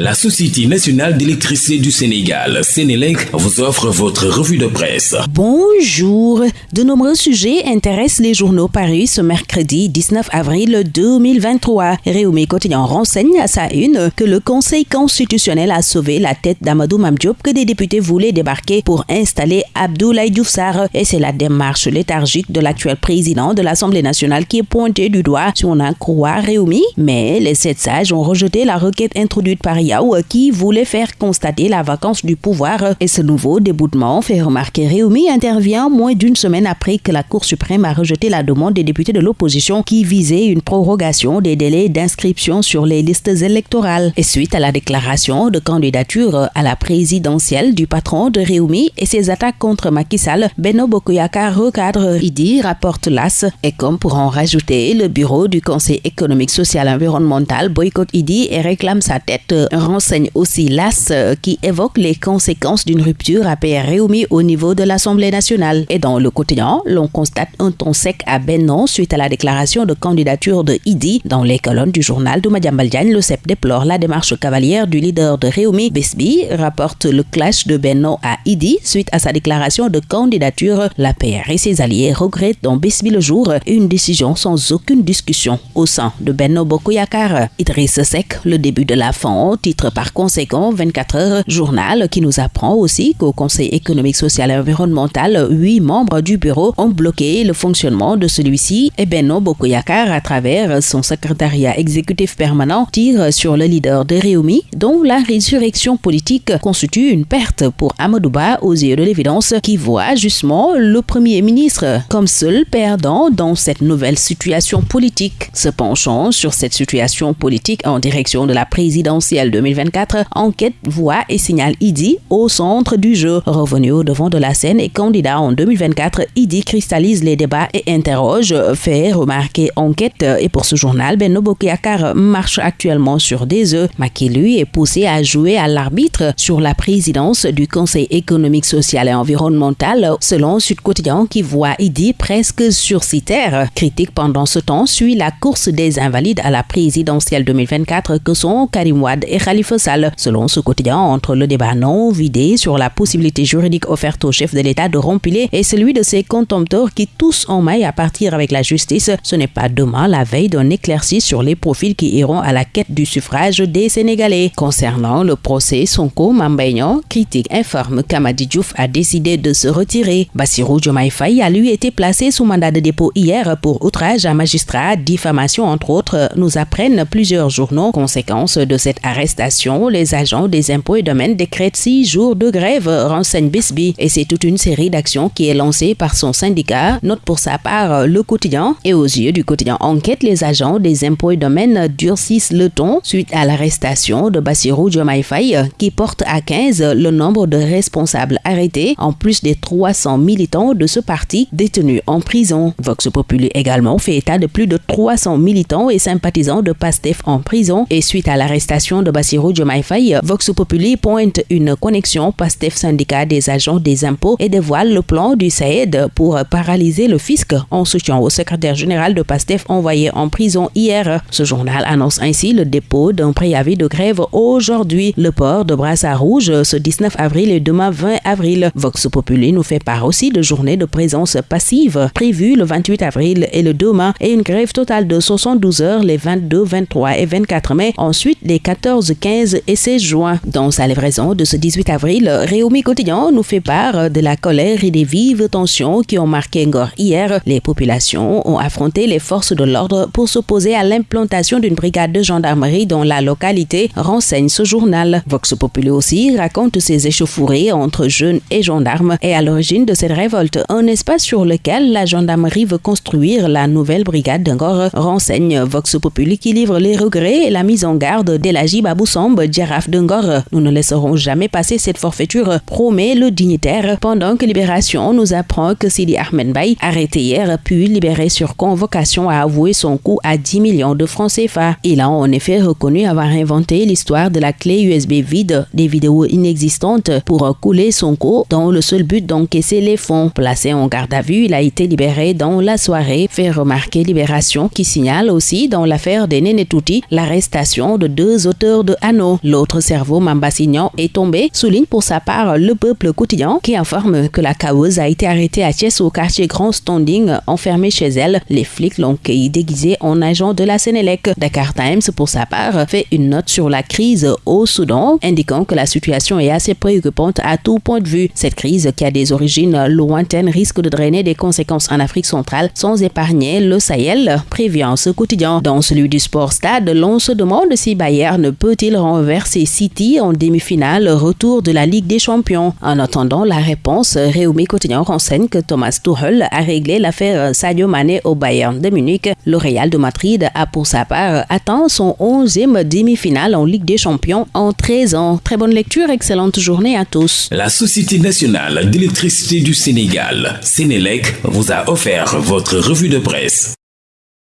La Société nationale d'électricité du Sénégal, Sénélec, vous offre votre revue de presse. Bonjour. De nombreux sujets intéressent les journaux parus ce mercredi 19 avril 2023. Réumi Quotidien renseigne à sa une que le Conseil constitutionnel a sauvé la tête d'Amadou Mamdiop que des députés voulaient débarquer pour installer Abdoulaye Diouf Et c'est la démarche léthargique de l'actuel président de l'Assemblée nationale qui est pointée du doigt si on en croit Réumi. Mais les sept sages ont rejeté la requête introduite par qui voulait faire constater la vacance du pouvoir et ce nouveau déboutement fait remarquer Réumi intervient moins d'une semaine après que la Cour suprême a rejeté la demande des députés de l'opposition qui visait une prorogation des délais d'inscription sur les listes électorales. Et suite à la déclaration de candidature à la présidentielle du patron de Réumi et ses attaques contre Macky Sall, Beno Bokoyaka recadre IDI, rapporte l'AS. Et comme pour en rajouter, le bureau du Conseil économique, social et environnemental boycotte IDI et réclame sa tête renseigne aussi l'AS euh, qui évoque les conséquences d'une rupture à Réumi au niveau de l'Assemblée nationale. Et dans le quotidien, l'on constate un ton sec à Benon suite à la déclaration de candidature de Idi. Dans les colonnes du journal de Diagne, le CEP déplore la démarche cavalière du leader de Réumi, Besbi, rapporte le clash de Benon à Idi suite à sa déclaration de candidature. La PR et ses alliés regrettent dans Besbi le jour une décision sans aucune discussion au sein de Benno Bokoyakar. Idriss Sek, le début de la fin, titre par conséquent 24 heures journal qui nous apprend aussi qu'au Conseil économique, social et environnemental, huit membres du bureau ont bloqué le fonctionnement de celui-ci et Benno Bokoyakar à travers son secrétariat exécutif permanent tire sur le leader de Réumi dont la résurrection politique constitue une perte pour Amadouba aux yeux de l'évidence qui voit justement le premier ministre comme seul perdant dans cette nouvelle situation politique. Se penchant sur cette situation politique en direction de la présidentielle 2024, enquête, voix et signal IDI au centre du jeu. Revenu au devant de la scène et candidat en 2024, IDI cristallise les débats et interroge, fait remarquer enquête. Et pour ce journal, Benno Bokiakar marche actuellement sur des œufs. Maki, lui, est poussé à jouer à l'arbitre sur la présidence du Conseil économique, social et environnemental, selon Sud Quotidien qui voit IDI presque sur ses terres. Critique pendant ce temps suit la course des invalides à la présidentielle 2024 que sont Karim Wad et Khalifa Sall. Selon ce quotidien, entre le débat non vidé sur la possibilité juridique offerte au chef de l'État de rompiler et celui de ses contempteurs qui tous en maille à partir avec la justice, ce n'est pas demain la veille d'un éclairci sur les profils qui iront à la quête du suffrage des Sénégalais. Concernant le procès Sonko Mambaignan, critique informe qu'Amadi Diouf a décidé de se retirer. Bassirou Diomaye a lui été placé sous mandat de dépôt hier pour outrage à magistrat, diffamation entre autres, nous apprennent plusieurs journaux. Conséquence de cette arrestation les agents des impôts et domaines décrètent six jours de grève, renseigne Bisby. Et c'est toute une série d'actions qui est lancée par son syndicat, note pour sa part le quotidien. Et aux yeux du quotidien Enquête, les agents des impôts et domaines durcissent le ton suite à l'arrestation de Bassirou Diomaye qui porte à 15 le nombre de responsables arrêtés, en plus des 300 militants de ce parti détenus en prison. Vox Populi également fait état de plus de 300 militants et sympathisants de PASTEF en prison et suite à l'arrestation de Vox Populi pointe une connexion PASTEF syndicat des agents des impôts et dévoile le plan du SAED pour paralyser le fisc en soutien au secrétaire général de PASTEF envoyé en prison hier. Ce journal annonce ainsi le dépôt d'un préavis de grève aujourd'hui. Le port de brassard rouge ce 19 avril et demain 20 avril. Vox Populi nous fait part aussi de journées de présence passive prévues le 28 avril et le 2 mai et une grève totale de 72 heures les 22, 23 et 24 mai. Ensuite, les 14 15 et 16 juin. Dans sa livraison de ce 18 avril, Réumi Quotidien nous fait part de la colère et des vives tensions qui ont marqué Ngor hier. Les populations ont affronté les forces de l'ordre pour s'opposer à l'implantation d'une brigade de gendarmerie dans la localité, renseigne ce journal. Vox Populi aussi raconte ses échauffourées entre jeunes et gendarmes et à l'origine de cette révolte, un espace sur lequel la gendarmerie veut construire la nouvelle brigade d'Angor, renseigne Vox Populi qui livre les regrets et la mise en garde d'Elagi Baboussombe, Djaraf Dengor. Nous ne laisserons jamais passer cette forfaiture, promet le dignitaire, pendant que Libération nous apprend que Sidi Ahmed Bay, arrêté hier, puis libéré sur convocation, a avoué son coût à 10 millions de francs CFA. Il a en effet reconnu avoir inventé l'histoire de la clé USB vide, des vidéos inexistantes pour couler son coût dans le seul but d'encaisser les fonds. Placé en garde à vue, il a été libéré dans la soirée, fait remarquer Libération qui signale aussi dans l'affaire des Nénétouti l'arrestation de deux auteurs de Hanau. L'autre cerveau, Mambassignan, est tombé, souligne pour sa part le peuple quotidien qui informe que la causeuse a été arrêtée à Thiès au quartier Grand Standing, enfermée chez elle. Les flics l'ont déguisé en agent de la Sénélec. Dakar Times, pour sa part, fait une note sur la crise au Soudan, indiquant que la situation est assez préoccupante à tout point de vue. Cette crise, qui a des origines lointaines, risque de drainer des conséquences en Afrique centrale sans épargner le Sahel, prévient ce quotidien. Dans celui du Sport Stade, l'on se demande si Bayern peut-il renverser City en demi-finale retour de la Ligue des Champions? En attendant la réponse, Réumi Quotidien renseigne que Thomas Tuchel a réglé l'affaire Sadio Mané au Bayern de Munich. Le Real de Madrid a pour sa part atteint son 11e demi-finale en Ligue des Champions en 13 ans. Très bonne lecture, excellente journée à tous. La Société nationale d'électricité du Sénégal, Sénélec, vous a offert votre revue de presse.